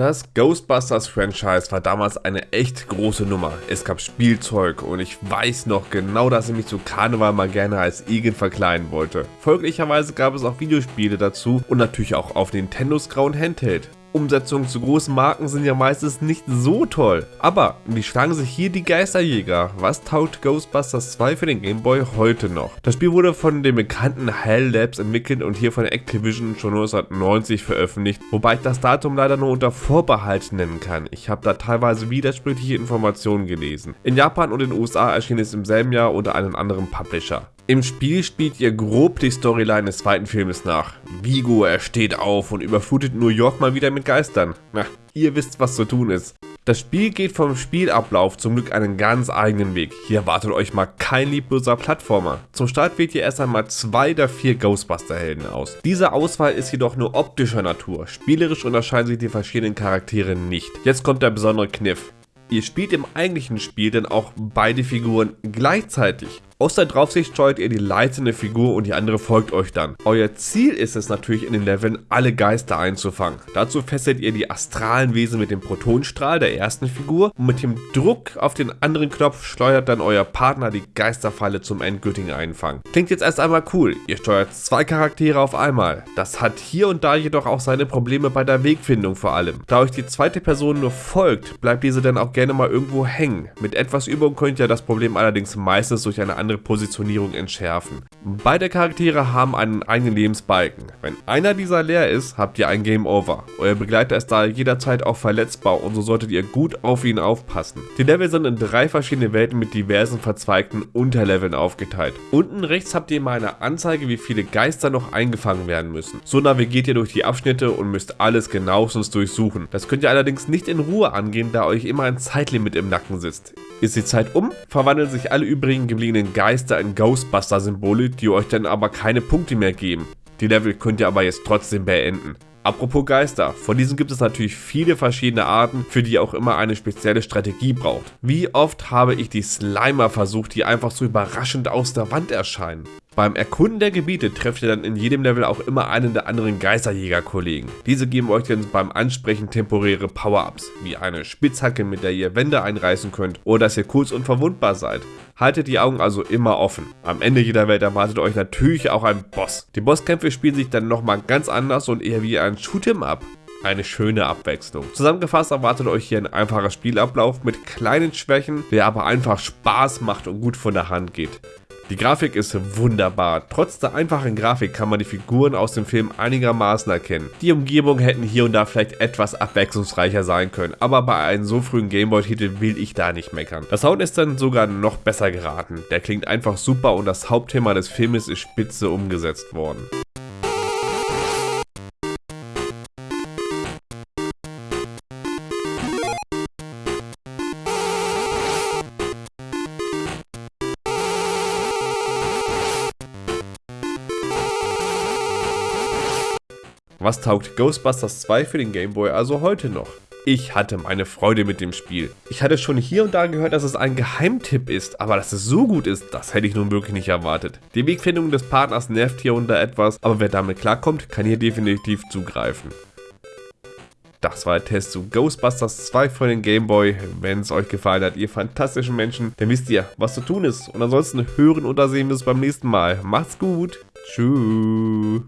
Das Ghostbusters-Franchise war damals eine echt große Nummer. Es gab Spielzeug und ich weiß noch genau, dass ich mich zu Karneval mal gerne als Igen verkleiden wollte. Folglicherweise gab es auch Videospiele dazu und natürlich auch auf Nintendos grauen Handheld. Umsetzungen zu großen Marken sind ja meistens nicht so toll. Aber wie schlagen sich hier die Geisterjäger? Was taugt Ghostbusters 2 für den Game Boy heute noch? Das Spiel wurde von den bekannten Hell Labs entwickelt und hier von Activision schon 1990 veröffentlicht, wobei ich das Datum leider nur unter Vorbehalt nennen kann. Ich habe da teilweise widersprüchliche Informationen gelesen. In Japan und den USA erschien es im selben Jahr unter einem anderen Publisher. Im Spiel spielt ihr grob die Storyline des zweiten Filmes nach. Vigo, er steht auf und überflutet New York mal wieder mit Geistern. Na, ihr wisst, was zu tun ist. Das Spiel geht vom Spielablauf zum Glück einen ganz eigenen Weg. Hier erwartet euch mal kein liebloser Plattformer. Zum Start wählt ihr erst einmal zwei der vier Ghostbuster-Helden aus. Diese Auswahl ist jedoch nur optischer Natur. Spielerisch unterscheiden sich die verschiedenen Charaktere nicht. Jetzt kommt der besondere Kniff. Ihr spielt im eigentlichen Spiel dann auch beide Figuren gleichzeitig. Aus der Draufsicht steuert ihr die leitende Figur und die andere folgt euch dann. Euer Ziel ist es natürlich in den Leveln alle Geister einzufangen. Dazu fesselt ihr die astralen Wesen mit dem Protonstrahl der ersten Figur und mit dem Druck auf den anderen Knopf steuert dann euer Partner die Geisterfalle zum endgültigen Einfangen. Klingt jetzt erst einmal cool, ihr steuert zwei Charaktere auf einmal. Das hat hier und da jedoch auch seine Probleme bei der Wegfindung vor allem. Da euch die zweite Person nur folgt, bleibt diese dann auch gerne mal irgendwo hängen. Mit etwas Übung könnt ihr das Problem allerdings meistens durch eine andere andere Positionierung entschärfen. Beide Charaktere haben einen eigenen Lebensbalken. Wenn einer dieser leer ist, habt ihr ein Game Over. Euer Begleiter ist da jederzeit auch verletzbar und so solltet ihr gut auf ihn aufpassen. Die Level sind in drei verschiedene Welten mit diversen verzweigten Unterleveln aufgeteilt. Unten rechts habt ihr mal eine Anzeige, wie viele Geister noch eingefangen werden müssen. So navigiert ihr durch die Abschnitte und müsst alles genauestens durchsuchen. Das könnt ihr allerdings nicht in Ruhe angehen, da euch immer ein Zeitlimit im Nacken sitzt. Ist die Zeit um, verwandeln sich alle übrigen gebliebenen Geister in Ghostbuster-Symbole, die euch dann aber keine Punkte mehr geben. Die Level könnt ihr aber jetzt trotzdem beenden. Apropos Geister, von diesen gibt es natürlich viele verschiedene Arten, für die auch immer eine spezielle Strategie braucht. Wie oft habe ich die Slimer versucht, die einfach so überraschend aus der Wand erscheinen. Beim Erkunden der Gebiete trefft ihr dann in jedem Level auch immer einen der anderen Geisterjäger-Kollegen. Diese geben euch dann beim Ansprechen temporäre Power-Ups, wie eine Spitzhacke, mit der ihr Wände einreißen könnt oder dass ihr kurz unverwundbar seid. Haltet die Augen also immer offen. Am Ende jeder Welt erwartet euch natürlich auch ein Boss. Die Bosskämpfe spielen sich dann nochmal ganz anders und eher wie ein Shoot'em Up eine schöne Abwechslung. Zusammengefasst erwartet euch hier ein einfacher Spielablauf mit kleinen Schwächen, der aber einfach Spaß macht und gut von der Hand geht. Die Grafik ist wunderbar. Trotz der einfachen Grafik kann man die Figuren aus dem Film einigermaßen erkennen. Die Umgebungen hätten hier und da vielleicht etwas abwechslungsreicher sein können, aber bei einem so frühen Gameboy-Titel will ich da nicht meckern. Das Sound ist dann sogar noch besser geraten. Der klingt einfach super und das Hauptthema des Filmes ist spitze umgesetzt worden. Was taugt Ghostbusters 2 für den Game Boy also heute noch? Ich hatte meine Freude mit dem Spiel. Ich hatte schon hier und da gehört, dass es ein Geheimtipp ist, aber dass es so gut ist, das hätte ich nun wirklich nicht erwartet. Die Wegfindung des Partners nervt hier und da etwas, aber wer damit klarkommt, kann hier definitiv zugreifen. Das war der Test zu Ghostbusters 2 für den Game Boy. Wenn es euch gefallen hat, ihr fantastischen Menschen, dann wisst ihr, was zu tun ist. Und ansonsten hören oder sehen wir es beim nächsten Mal. Macht's gut. Tschüss.